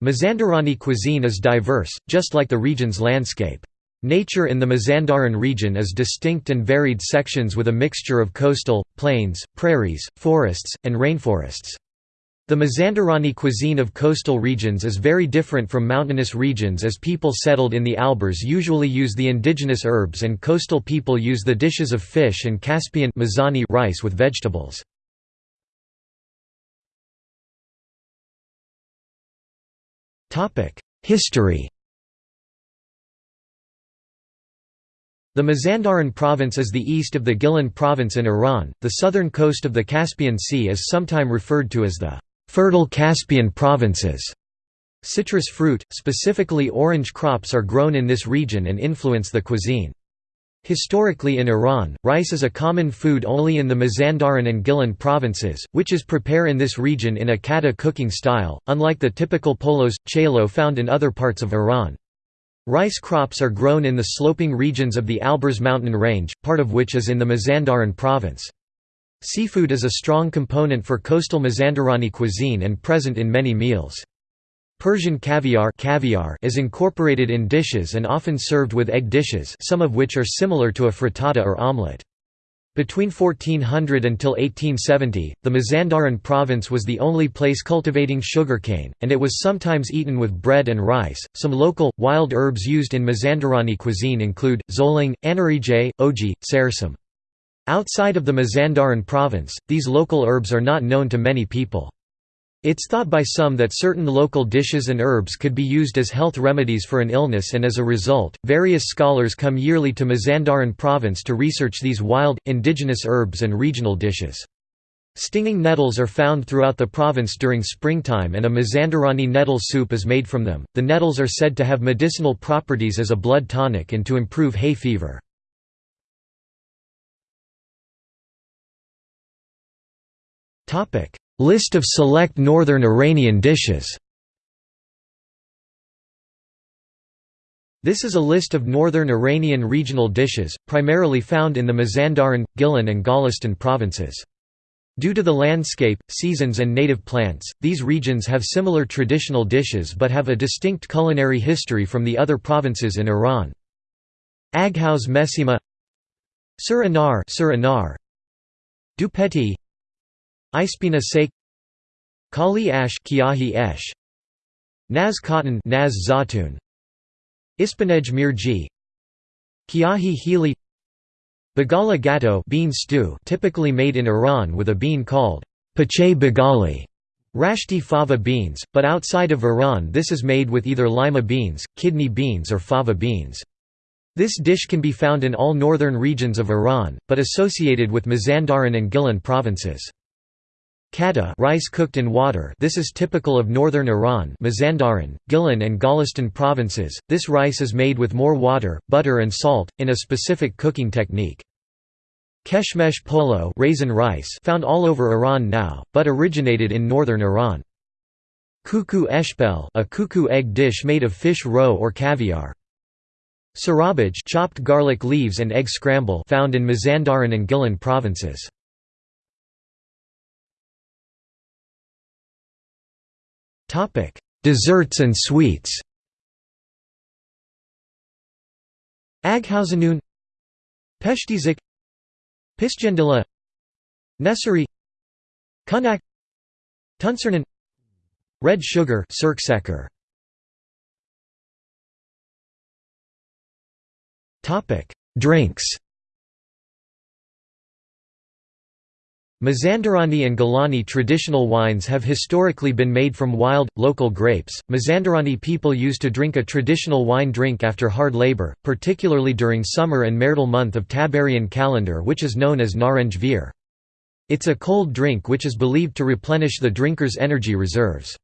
Mazandarani cuisine is diverse, just like the region's landscape. Nature in the Mazandaran region is distinct and varied sections with a mixture of coastal, plains, prairies, forests, and rainforests. The Mazandarani cuisine of coastal regions is very different from mountainous regions as people settled in the Alborz usually use the indigenous herbs and coastal people use the dishes of fish and Caspian rice with vegetables. History The Mazandaran province is the east of the Gilan province in Iran. The southern coast of the Caspian Sea is sometimes referred to as the fertile Caspian provinces. Citrus fruit, specifically orange crops are grown in this region and influence the cuisine. Historically in Iran, rice is a common food only in the Mazandaran and Gilan provinces, which is prepare in this region in a kata cooking style, unlike the typical polos, chelo found in other parts of Iran. Rice crops are grown in the sloping regions of the Alborz mountain range, part of which is in the Mazandaran province. Seafood is a strong component for coastal Mazandarani cuisine and present in many meals. Persian caviar, caviar is incorporated in dishes and often served with egg dishes some of which are similar to a frittata or omelette. Between 1400 until 1870, the Mazandaran province was the only place cultivating sugarcane, and it was sometimes eaten with bread and rice. Some local, wild herbs used in Mazandarani cuisine include zoling, anarije, oji, sarsam. Outside of the Mazandaran province, these local herbs are not known to many people. It's thought by some that certain local dishes and herbs could be used as health remedies for an illness and as a result, various scholars come yearly to Mazandaran province to research these wild, indigenous herbs and regional dishes. Stinging nettles are found throughout the province during springtime and a Mazandarani nettle soup is made from them. The nettles are said to have medicinal properties as a blood tonic and to improve hay fever. Topic: List of select northern Iranian dishes This is a list of northern Iranian regional dishes, primarily found in the Mazandaran, Gilan and Golestan provinces. Due to the landscape, seasons and native plants, these regions have similar traditional dishes but have a distinct culinary history from the other provinces in Iran. Aghouse Mesima Sur Anar Dupeti Ispina Sake Kali Ash Kiahi Esh Naz Cotton Naz Zatun Ispanej Mirji Kiahi Healy Bagala Gatto bean stew typically made in Iran with a bean called pache bagali Rashti fava beans, but outside of Iran this is made with either lima beans, kidney beans or fava beans. This dish can be found in all northern regions of Iran, but associated with Mazandaran and Gilan provinces. Kata rice cooked in water this is typical of northern Iran Mazandaran, Gilan and Golestan provinces, this rice is made with more water, butter and salt, in a specific cooking technique. Keshmesh polo raisin rice found all over Iran now, but originated in northern Iran. Kuku eshbel a kuku egg dish made of fish roe or caviar. Sarabaj chopped garlic leaves and egg scramble found in Mazandaran and Gilan provinces. Topic: Desserts and sweets. Aghausenun. Peshtizik. Pisgendila Nessari Kunak Tuncernan Red sugar Topic: Drinks Mazandarani and Gilani traditional wines have historically been made from wild, local grapes. Mazandarani people used to drink a traditional wine drink after hard labor, particularly during summer and marital month of Tabarian calendar which is known as Naranj Veer. It's a cold drink which is believed to replenish the drinker's energy reserves.